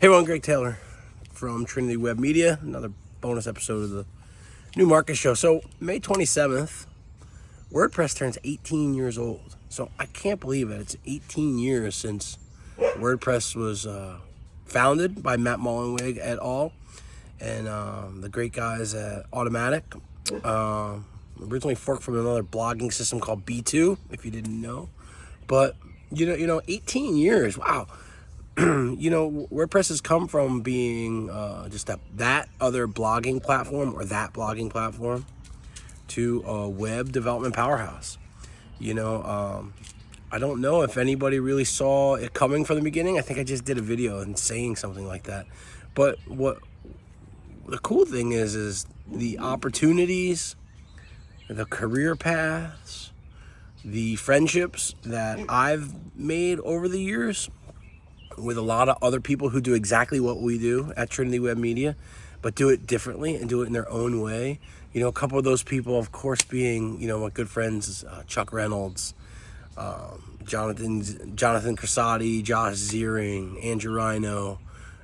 Hey everyone, Greg Taylor from Trinity Web Media. Another bonus episode of the New Market Show. So May 27th, WordPress turns 18 years old. So I can't believe it. It's 18 years since WordPress was uh, founded by Matt Mullenweg et al. And um, the great guys at Automattic. Uh, originally forked from another blogging system called B2, if you didn't know. But you know, you know, 18 years. Wow. you know, WordPress has come from being uh, just a, that other blogging platform or that blogging platform to a web development powerhouse. You know, um, I don't know if anybody really saw it coming from the beginning. I think I just did a video and saying something like that. But what the cool thing is, is the opportunities, the career paths, the friendships that I've made over the years with a lot of other people who do exactly what we do at Trinity Web Media, but do it differently and do it in their own way. You know, a couple of those people, of course, being, you know, my good friends, uh, Chuck Reynolds, um, Jonathan, Jonathan Crasati, Josh Ziering, Andrew Rhino,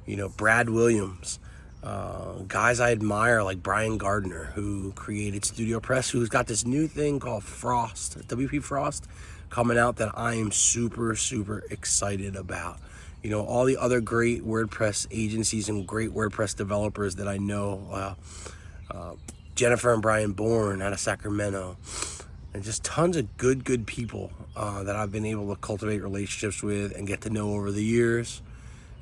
you know, Brad Williams, uh, guys I admire like Brian Gardner, who created Studio Press, who's got this new thing called Frost, WP Frost, coming out that I am super, super excited about you know, all the other great WordPress agencies and great WordPress developers that I know. Uh, uh, Jennifer and Brian Bourn out of Sacramento. And just tons of good, good people uh, that I've been able to cultivate relationships with and get to know over the years.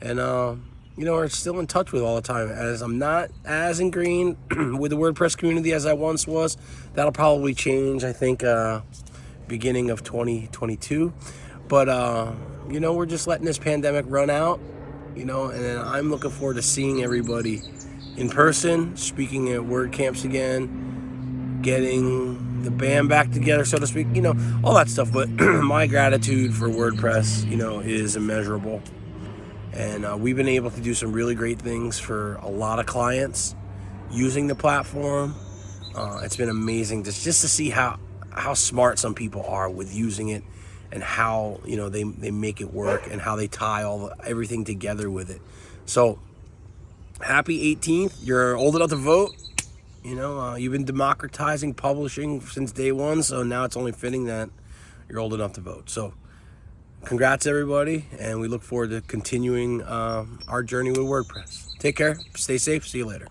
And, uh, you know, are still in touch with all the time. As I'm not as ingrained with the WordPress community as I once was, that'll probably change, I think, uh, beginning of 2022. But, uh, you know, we're just letting this pandemic run out, you know, and then I'm looking forward to seeing everybody in person, speaking at WordCamps again, getting the band back together, so to speak, you know, all that stuff. But my gratitude for WordPress, you know, is immeasurable. And uh, we've been able to do some really great things for a lot of clients using the platform. Uh, it's been amazing just, just to see how, how smart some people are with using it and how you know they, they make it work and how they tie all the, everything together with it. So happy 18th you're old enough to vote. You know uh, you've been democratizing publishing since day one so now it's only fitting that you're old enough to vote. So congrats everybody and we look forward to continuing uh, our journey with wordpress. Take care. Stay safe. See you later